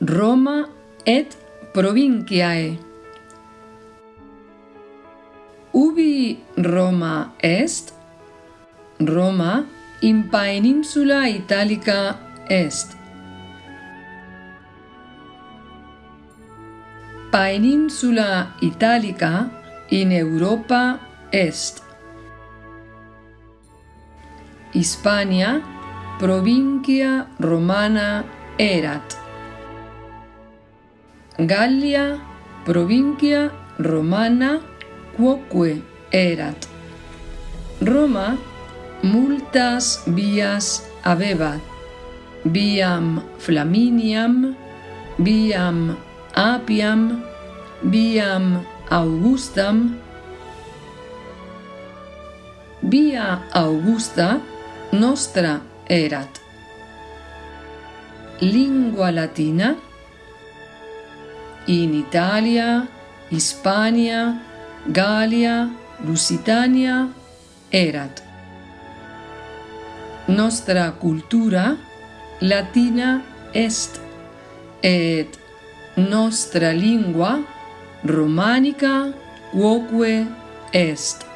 Roma et provinciae. Ubi Roma est? Roma in peninsula italica est. Peninsula italica in Europa est. Hispania provincia romana erat. Gallia provincia Romana quoque erat. Roma multas vias avebat, viam Flaminiam, viam Apiam, viam Augustam, via Augusta nostra erat. Lingua latina in Italia, Hispania, Gallia, Lusitania erat. Nostra cultura latina est et nostra lingua romanica quoque est.